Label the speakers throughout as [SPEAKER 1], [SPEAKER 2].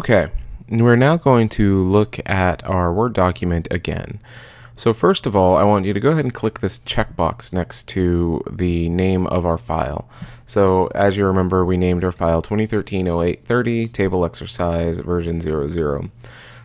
[SPEAKER 1] Okay, we're now going to look at our Word document again. So first of all, I want you to go ahead and click this checkbox next to the name of our file. So as you remember, we named our file 2013-0830 table exercise version 00.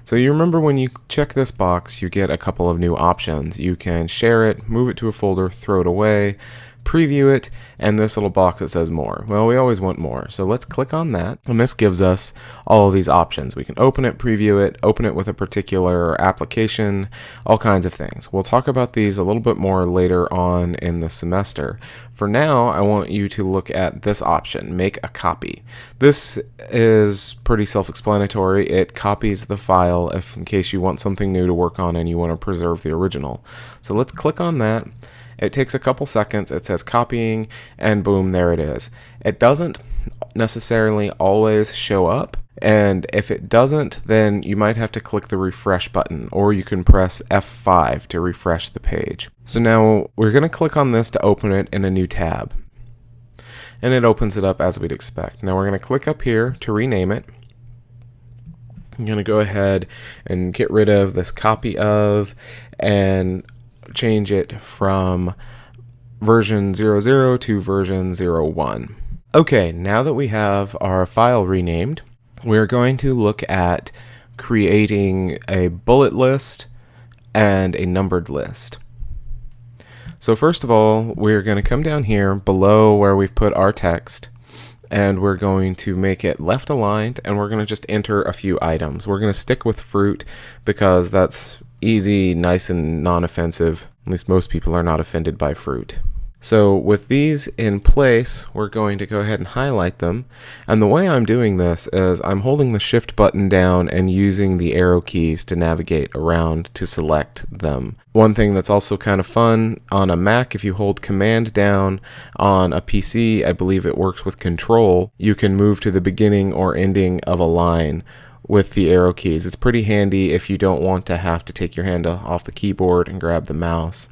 [SPEAKER 1] So you remember when you check this box, you get a couple of new options. You can share it, move it to a folder, throw it away, preview it, and this little box that says more. Well, we always want more, so let's click on that, and this gives us all of these options. We can open it, preview it, open it with a particular application, all kinds of things. We'll talk about these a little bit more later on in the semester. For now, I want you to look at this option, make a copy. This is pretty self-explanatory. It copies the file if in case you want something new to work on and you want to preserve the original. So let's click on that it takes a couple seconds, it says copying, and boom, there it is. It doesn't necessarily always show up, and if it doesn't, then you might have to click the refresh button, or you can press F5 to refresh the page. So now we're going to click on this to open it in a new tab. And it opens it up as we'd expect. Now we're going to click up here to rename it. I'm going to go ahead and get rid of this copy of and change it from version 00 to version 01. Okay, now that we have our file renamed, we're going to look at creating a bullet list and a numbered list. So first of all, we're going to come down here below where we've put our text and we're going to make it left aligned and we're going to just enter a few items. We're going to stick with fruit because that's easy, nice and non-offensive. At least most people are not offended by fruit. So with these in place, we're going to go ahead and highlight them. And the way I'm doing this is I'm holding the shift button down and using the arrow keys to navigate around to select them. One thing that's also kind of fun on a Mac, if you hold command down on a PC, I believe it works with control, you can move to the beginning or ending of a line with the arrow keys. It's pretty handy if you don't want to have to take your hand off the keyboard and grab the mouse.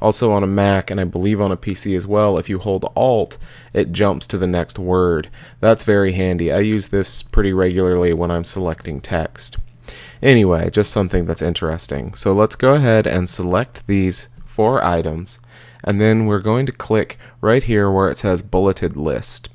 [SPEAKER 1] Also on a Mac, and I believe on a PC as well, if you hold Alt, it jumps to the next word. That's very handy. I use this pretty regularly when I'm selecting text. Anyway, just something that's interesting. So let's go ahead and select these four items, and then we're going to click right here where it says Bulleted List.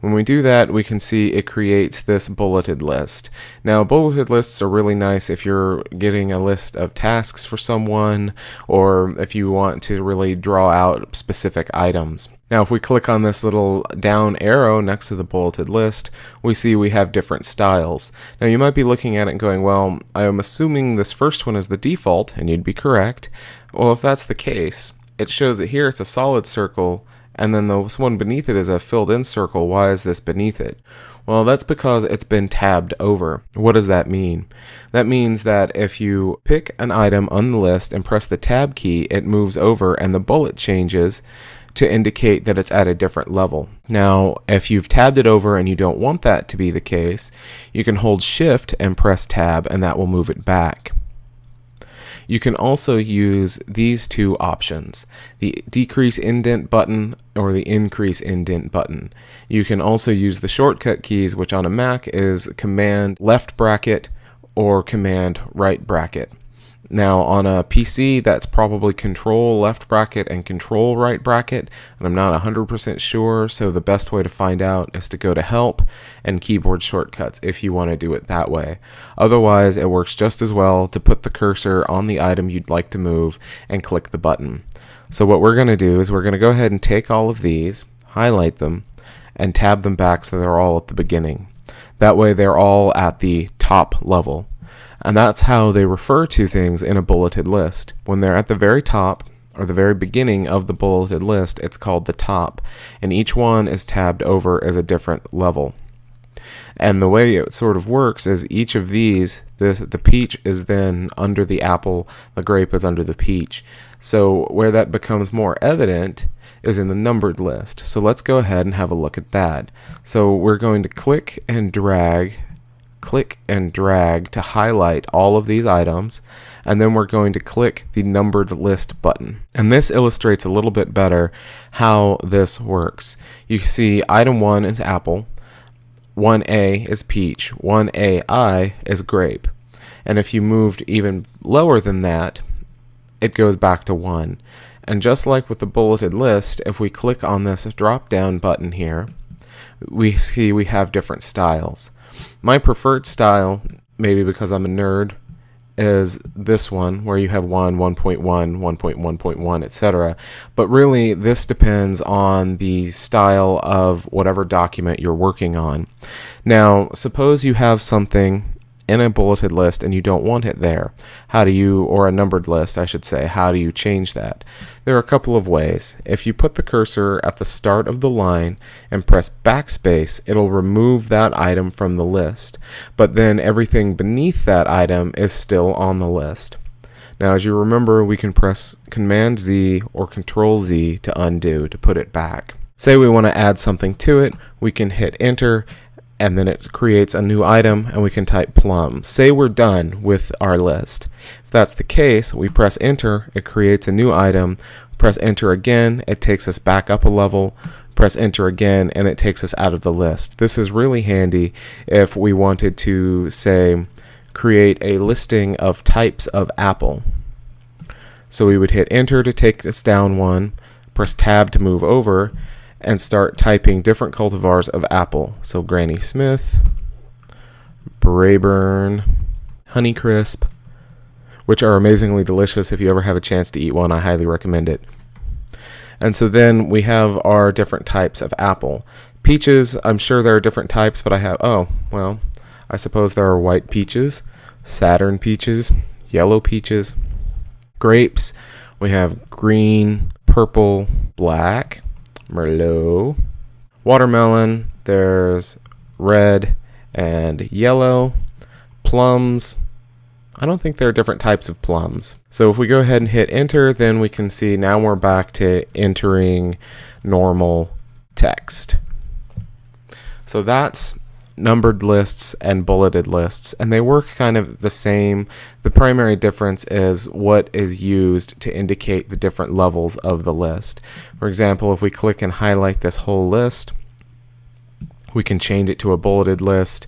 [SPEAKER 1] When we do that, we can see it creates this bulleted list. Now, bulleted lists are really nice if you're getting a list of tasks for someone or if you want to really draw out specific items. Now, if we click on this little down arrow next to the bulleted list, we see we have different styles. Now, you might be looking at it and going, well, I'm assuming this first one is the default, and you'd be correct. Well, if that's the case, it shows that here it's a solid circle and then the one beneath it is a filled in circle. Why is this beneath it? Well, that's because it's been tabbed over. What does that mean? That means that if you pick an item on the list and press the tab key, it moves over and the bullet changes to indicate that it's at a different level. Now, if you've tabbed it over and you don't want that to be the case, you can hold shift and press tab and that will move it back. You can also use these two options, the decrease indent button or the increase indent button. You can also use the shortcut keys, which on a Mac is command left bracket or command right bracket. Now on a PC that's probably control left bracket and control right bracket and I'm not 100% sure so the best way to find out is to go to help and keyboard shortcuts if you want to do it that way. Otherwise it works just as well to put the cursor on the item you'd like to move and click the button. So what we're going to do is we're going to go ahead and take all of these, highlight them, and tab them back so they're all at the beginning. That way they're all at the top level. And that's how they refer to things in a bulleted list. When they're at the very top, or the very beginning of the bulleted list, it's called the top. And each one is tabbed over as a different level. And the way it sort of works is each of these, the, the peach is then under the apple, the grape is under the peach. So where that becomes more evident is in the numbered list. So let's go ahead and have a look at that. So we're going to click and drag click and drag to highlight all of these items and then we're going to click the numbered list button. And this illustrates a little bit better how this works. You see item 1 is apple, 1A is peach, 1AI is grape. And if you moved even lower than that, it goes back to 1. And just like with the bulleted list, if we click on this drop down button here, we see we have different styles. My preferred style, maybe because I'm a nerd, is this one where you have 1, 1.1, 1.1.1, etc. But really, this depends on the style of whatever document you're working on. Now, suppose you have something in a bulleted list and you don't want it there. How do you, or a numbered list, I should say, how do you change that? There are a couple of ways. If you put the cursor at the start of the line and press backspace, it'll remove that item from the list, but then everything beneath that item is still on the list. Now, as you remember, we can press Command Z or Control Z to undo, to put it back. Say we want to add something to it, we can hit enter and then it creates a new item and we can type plum. Say we're done with our list. If that's the case, we press enter, it creates a new item, press enter again, it takes us back up a level, press enter again, and it takes us out of the list. This is really handy if we wanted to, say, create a listing of types of apple. So we would hit enter to take us down one, press tab to move over, and start typing different cultivars of apple. So Granny Smith, Braeburn, Honeycrisp, which are amazingly delicious. If you ever have a chance to eat one, I highly recommend it. And so then we have our different types of apple. Peaches, I'm sure there are different types, but I have, oh, well, I suppose there are white peaches, Saturn peaches, yellow peaches, grapes. We have green, purple, black, Merlot. Watermelon, there's red and yellow. Plums, I don't think there are different types of plums. So if we go ahead and hit enter, then we can see now we're back to entering normal text. So that's numbered lists and bulleted lists, and they work kind of the same. The primary difference is what is used to indicate the different levels of the list. For example, if we click and highlight this whole list, we can change it to a bulleted list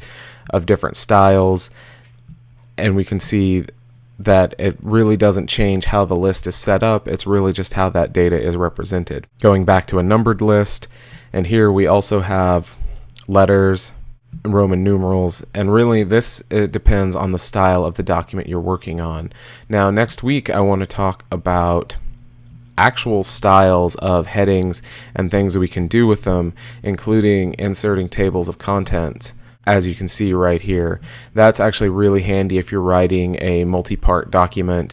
[SPEAKER 1] of different styles, and we can see that it really doesn't change how the list is set up, it's really just how that data is represented. Going back to a numbered list, and here we also have letters, Roman numerals, and really this it depends on the style of the document you're working on. Now, next week I want to talk about actual styles of headings and things we can do with them, including inserting tables of contents as you can see right here. That's actually really handy if you're writing a multi-part document